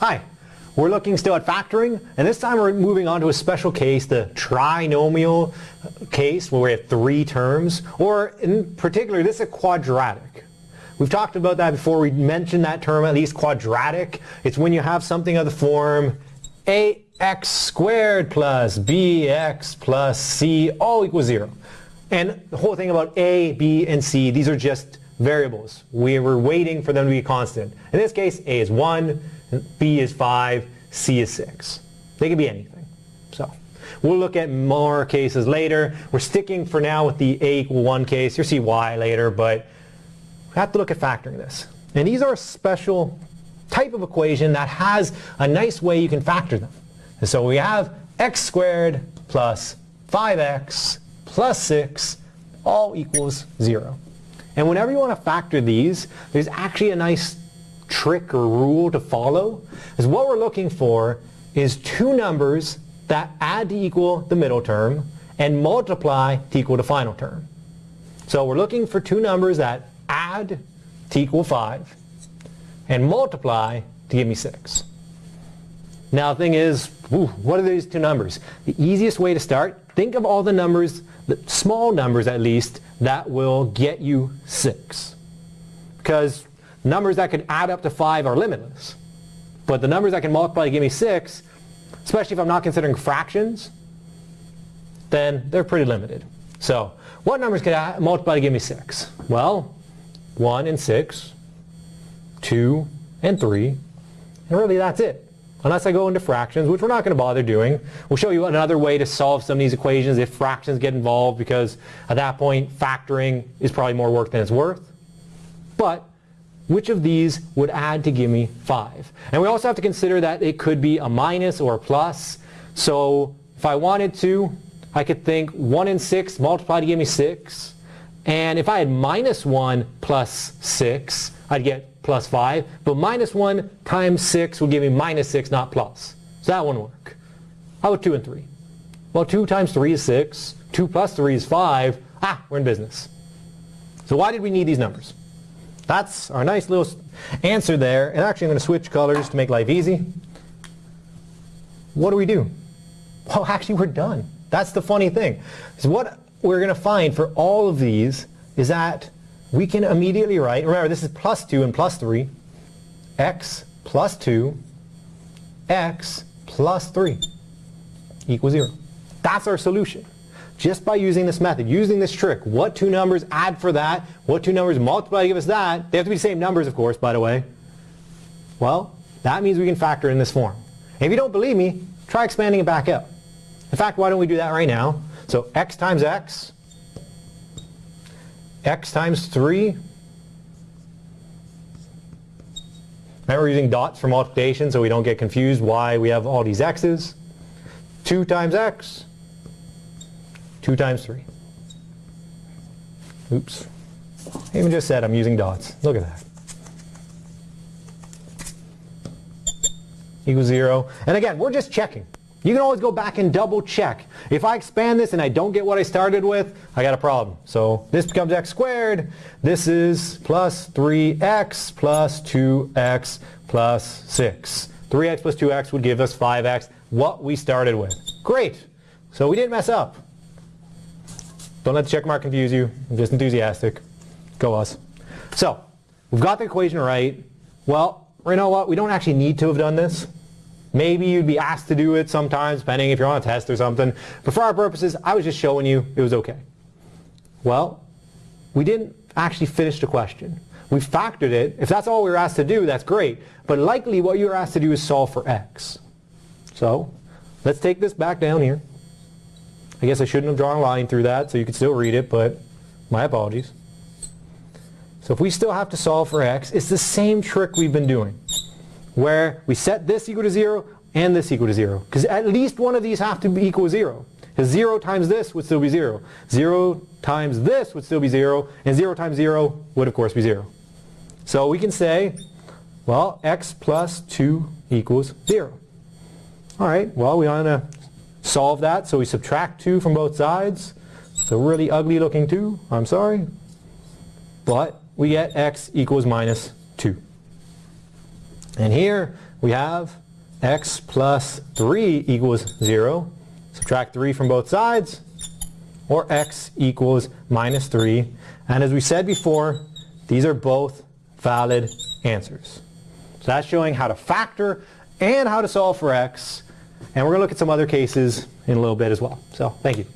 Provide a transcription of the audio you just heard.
Hi, we're looking still at factoring, and this time we're moving on to a special case, the trinomial case, where we have three terms, or in particular, this is a quadratic. We've talked about that before. We mentioned that term, at least quadratic. It's when you have something of the form ax squared plus bx plus c all equals 0. And the whole thing about a, b, and c, these are just variables. We were waiting for them to be constant. In this case, a is 1, B is 5, C is 6. They can be anything. So we'll look at more cases later. We're sticking for now with the A equal 1 case. You'll see why later, but we have to look at factoring this. And these are a special type of equation that has a nice way you can factor them. And so we have x squared plus 5x plus 6 all equals 0. And whenever you want to factor these, there's actually a nice trick or rule to follow is what we're looking for is two numbers that add to equal the middle term and multiply to equal the final term. So we're looking for two numbers that add to equal 5 and multiply to give me 6. Now the thing is, ooh, what are these two numbers? The easiest way to start, think of all the numbers, the small numbers at least, that will get you 6. Because numbers that could add up to 5 are limitless. But the numbers that can multiply to give me 6, especially if I'm not considering fractions, then they're pretty limited. So what numbers can I multiply to give me 6? Well, 1 and 6, 2 and 3, and really that's it. Unless I go into fractions, which we're not going to bother doing. We'll show you another way to solve some of these equations if fractions get involved because at that point factoring is probably more work than it's worth. But which of these would add to give me 5? And we also have to consider that it could be a minus or a plus. So if I wanted to, I could think 1 and 6 multiplied to give me 6. And if I had minus 1 plus 6, I'd get plus 5. But minus 1 times 6 would give me minus 6, not plus. So that wouldn't work. How about 2 and 3? Well, 2 times 3 is 6. 2 plus 3 is 5. Ah, we're in business. So why did we need these numbers? That's our nice little answer there. And actually I'm going to switch colors to make life easy. What do we do? Well, actually we're done. That's the funny thing. So what we're going to find for all of these is that we can immediately write, remember this is plus 2 and plus 3, x plus 2, x plus 3 equals 0. That's our solution just by using this method, using this trick. What two numbers add for that? What two numbers multiply to give us that? They have to be the same numbers, of course, by the way. Well, that means we can factor in this form. If you don't believe me, try expanding it back out. In fact, why don't we do that right now? So x times x, x times 3. Remember we're using dots for multiplication so we don't get confused why we have all these x's. 2 times x 2 times 3. Oops. I even just said I'm using dots. Look at that. Equals 0. And again, we're just checking. You can always go back and double check. If I expand this and I don't get what I started with, I got a problem. So this becomes x squared. This is plus 3x plus 2x plus 6. 3x plus 2x would give us 5x, what we started with. Great. So we didn't mess up. Don't let the check mark confuse you. I'm just enthusiastic. Go us. So, we've got the equation right. Well, you know what? We don't actually need to have done this. Maybe you'd be asked to do it sometimes, depending if you're on a test or something. But for our purposes, I was just showing you it was okay. Well, we didn't actually finish the question. We factored it. If that's all we were asked to do, that's great. But likely what you were asked to do is solve for x. So, let's take this back down here. I guess I shouldn't have drawn a line through that so you could still read it, but my apologies. So if we still have to solve for x, it's the same trick we've been doing, where we set this equal to 0 and this equal to 0. Because at least one of these have to be equal to 0. Because 0 times this would still be 0. 0 times this would still be 0. And 0 times 0 would, of course, be 0. So we can say, well, x plus 2 equals 0. All right, well, we want to solve that. So we subtract 2 from both sides. It's a really ugly looking 2. I'm sorry. But we get x equals minus 2. And here we have x plus 3 equals 0. Subtract 3 from both sides, or x equals minus 3. And as we said before, these are both valid answers. So that's showing how to factor and how to solve for x. And we're going to look at some other cases in a little bit as well. So thank you.